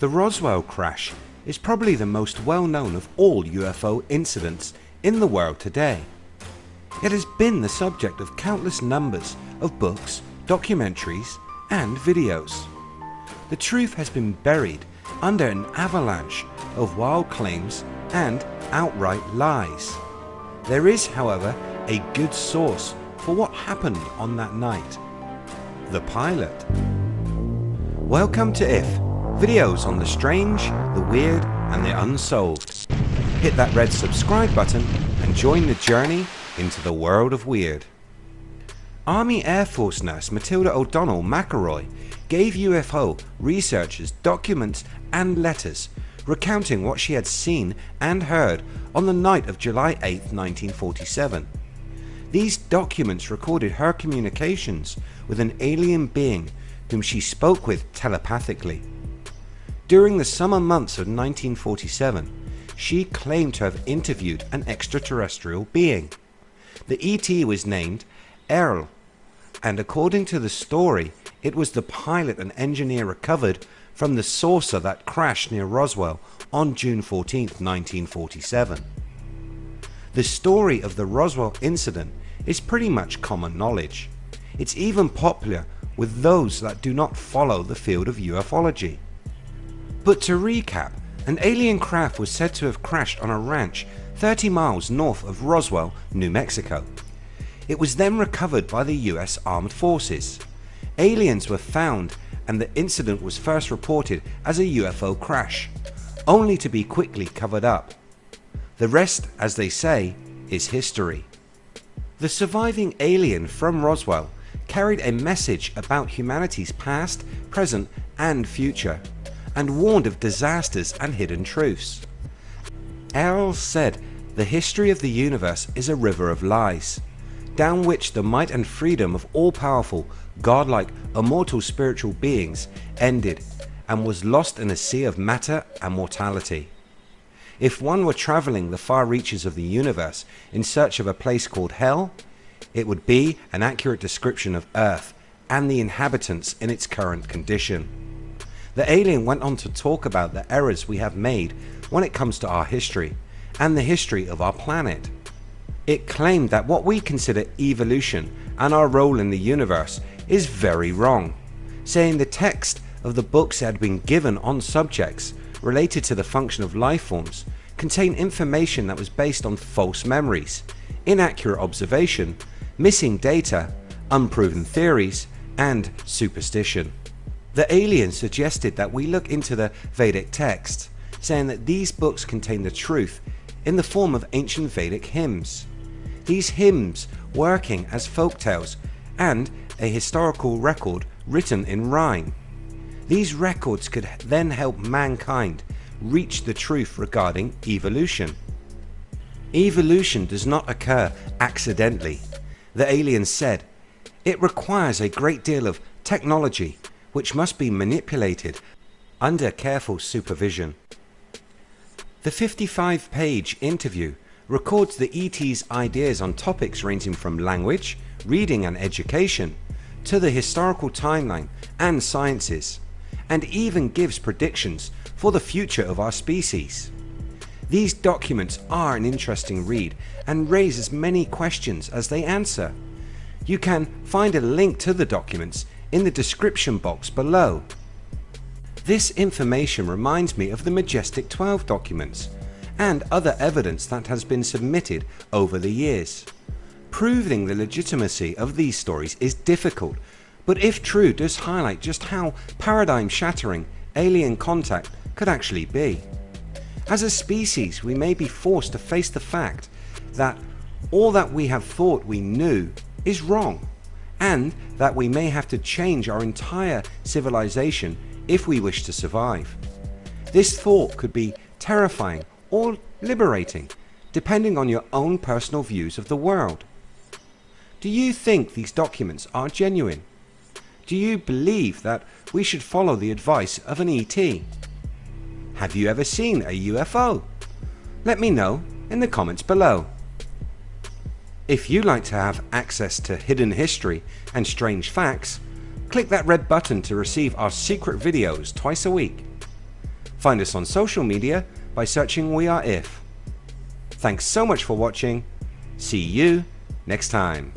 The Roswell crash is probably the most well known of all UFO incidents in the world today. It has been the subject of countless numbers of books, documentaries and videos. The truth has been buried under an avalanche of wild claims and outright lies. There is however a good source for what happened on that night. The pilot. Welcome to IF, videos on the strange, the weird and the unsolved. Hit that red subscribe button and join the journey into the world of weird. Army Air Force nurse Matilda O'Donnell MacElroy gave UFO researchers documents and letters recounting what she had seen and heard on the night of July 8, 1947. These documents recorded her communications with an alien being whom she spoke with telepathically. During the summer months of 1947 she claimed to have interviewed an extraterrestrial being. The ET was named Airl and according to the story it was the pilot and engineer recovered from the saucer that crashed near Roswell on June 14, 1947. The story of the Roswell incident is pretty much common knowledge. It's even popular with those that do not follow the field of ufology. But to recap, an alien craft was said to have crashed on a ranch 30 miles north of Roswell, New Mexico. It was then recovered by the US Armed Forces. Aliens were found and the incident was first reported as a UFO crash, only to be quickly covered up. The rest as they say is history. The surviving alien from Roswell carried a message about humanity's past, present and future and warned of disasters and hidden truths. Airl said the history of the universe is a river of lies down which the might and freedom of all powerful godlike immortal spiritual beings ended and was lost in a sea of matter and mortality. If one were travelling the far reaches of the universe in search of a place called hell it would be an accurate description of earth and the inhabitants in its current condition. The alien went on to talk about the errors we have made when it comes to our history and the history of our planet. It claimed that what we consider evolution and our role in the universe is very wrong, saying the text of the books had been given on subjects related to the function of life forms contain information that was based on false memories, inaccurate observation, missing data, unproven theories and superstition. The alien suggested that we look into the Vedic texts saying that these books contain the truth in the form of ancient Vedic hymns these hymns working as folk tales and a historical record written in rhyme. These records could then help mankind reach the truth regarding evolution. Evolution does not occur accidentally. The aliens said it requires a great deal of technology which must be manipulated under careful supervision. The 55 page interview records the ET's ideas on topics ranging from language, reading and education to the historical timeline and sciences and even gives predictions for the future of our species. These documents are an interesting read and raise as many questions as they answer. You can find a link to the documents in the description box below. This information reminds me of the Majestic 12 documents and other evidence that has been submitted over the years. Proving the legitimacy of these stories is difficult but if true does highlight just how paradigm shattering alien contact could actually be. As a species we may be forced to face the fact that all that we have thought we knew is wrong and that we may have to change our entire civilization if we wish to survive. This thought could be terrifying or liberating depending on your own personal views of the world. Do you think these documents are genuine? Do you believe that we should follow the advice of an ET? Have you ever seen a UFO? Let me know in the comments below. If you like to have access to hidden history and strange facts, click that red button to receive our secret videos twice a week. Find us on social media by searching We Are If. Thanks so much for watching. See you next time.